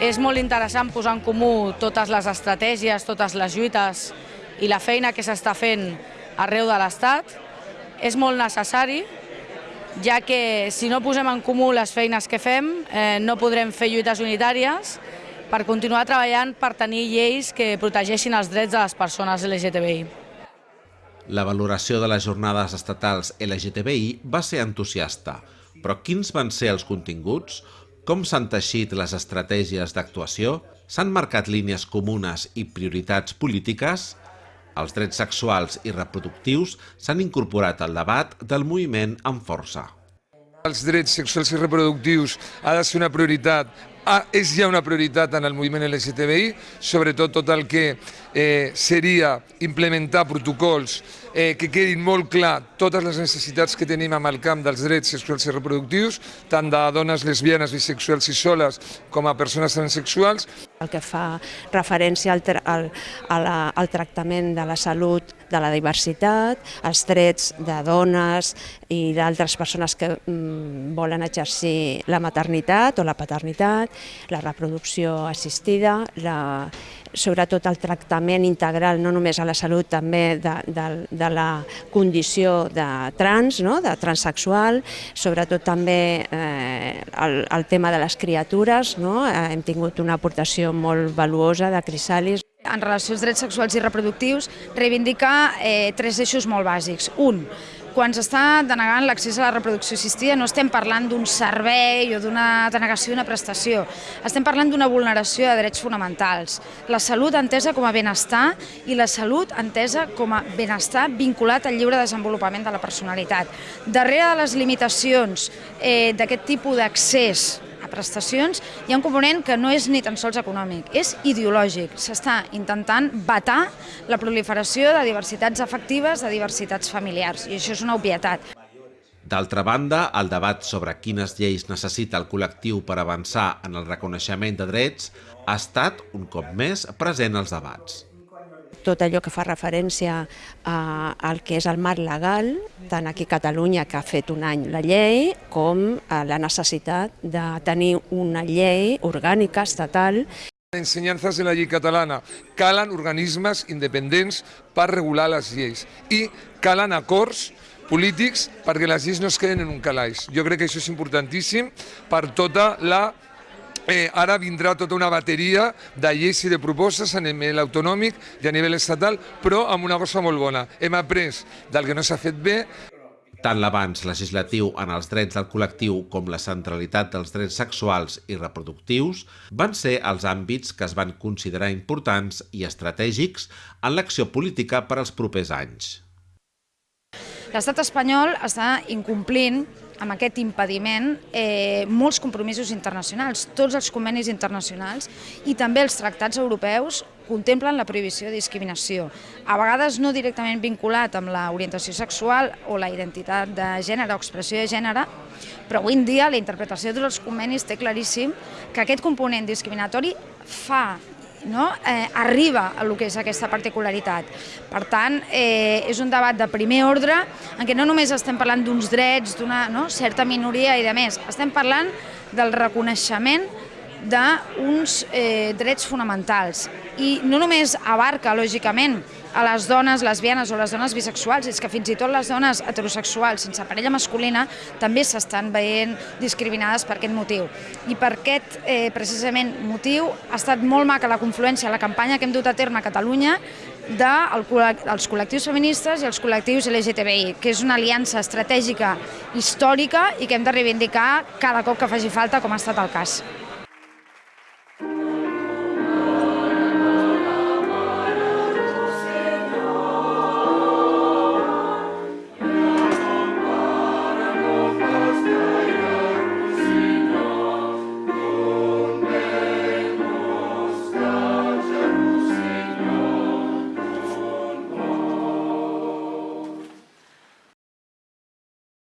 És molt interessant posar en comú totes les estratègies, totes les lluites i la feina que s'està fent arreu de l'Estat. És molt necessari, ja que si no posem en comú les feines que fem, eh, no podrem fer lluites unitàries per continuar treballant per tenir lleis que protegeixin els drets de les persones LGTBI. La valoració de les jornades estatals LGTBI va ser entusiasta, però quins van ser els continguts? Com s'han teixit les estratègies d'actuació? S'han marcat línies comunes i prioritats polítiques? Els drets sexuals i reproductius s'han incorporat al debat del moviment amb força. Els drets sexuals i reproductius ha de ser una prioritat ah, és ja una prioritat en el moviment LGTBI, sobretot tot el que eh, seria implementar protocols eh, que quedin molt clar totes les necessitats que tenim amb el camp dels drets sexuals i reproductius, tant de dones lesbianes, bisexuals i soles com a persones transsexuals. El que fa referència al, al, al tractament de la salut de la diversitat, els drets de dones i d'altres persones que mm, volen exercir la maternitat o la paternitat, la reproducció assistida, la, sobretot el tractament integral, no només a la salut, també de, de, de la condició de trans, no? de transsexual, sobretot també eh, el, el tema de les criatures, no? eh, hem tingut una aportació molt valuosa de Crisalis. En relació als drets sexuals i reproductius, reivindica eh, tres eixos molt bàsics. Un, quan s'està denegant l'accés a la reproducció assistida no estem parlant d'un servei o d'una denegació d'una prestació, estem parlant d'una vulneració de drets fonamentals. La salut entesa com a benestar i la salut entesa com a benestar vinculat al lliure desenvolupament de la personalitat. Darrere de les limitacions eh, d'aquest tipus d'accés prestacions, hi ha un component que no és ni tan sols econòmic, és ideològic. S'està intentant vetar la proliferació de diversitats afectives, de diversitats familiars, i això és una obvietat. D'altra banda, el debat sobre quines lleis necessita el col·lectiu per avançar en el reconeixement de drets ha estat, un cop més, present als debats tot allò que fa referència a, al que és el marc legal, tant aquí a Catalunya, que ha fet un any la llei, com a la necessitat de tenir una llei orgànica, estatal, ensenyances de la llei catalana. Calen organismes independents per regular les lleis i calen acords polítics perquè les lleis no es queden en un calaix. Jo crec que això és importantíssim per tota la Eh, ara vindrà tota una bateria de lleis i de propostes a nivell autonòmic i a nivell estatal, però amb una cosa molt bona. Hem après del que no s'ha fet bé, tant l'avanç legislatiu en els drets del col·lectiu com la centralitat dels drets sexuals i reproductius van ser els àmbits que es van considerar importants i estratègics en l'acció política per als propers anys. L'estat espanyol està incomplint amb aquest impediment eh, molts compromisos internacionals, tots els convenis internacionals i també els tractats europeus contemplen la prohibició de discriminació. A vegades no directament vinculat amb l'orientació sexual o la identitat de gènere o expressió de gènere, però avui en dia la interpretació dels convenis té claríssim que aquest component discriminatori fa no? eh, arriba a lo que és aquesta particularitat. Per tant, eh, és un debat de primer ordre en què no només estem parlant d'uns drets, d'una no? certa minoria i de més, estem parlant del reconeixement d'uns eh, drets fonamentals i no només abarca, lògicament, a les dones lesbianes o les dones bisexuals, és que fins i tot les dones heterosexuals sense parella masculina també s'estan veient discriminades per aquest motiu. I per aquest, eh, precisament, motiu ha estat molt maca la confluència, la campanya que hem dut a terme a Catalunya dels col·lectius feministes i els col·lectius LGTBI, que és una aliança estratègica històrica i que hem de reivindicar cada cop que faci falta, com ha estat el cas.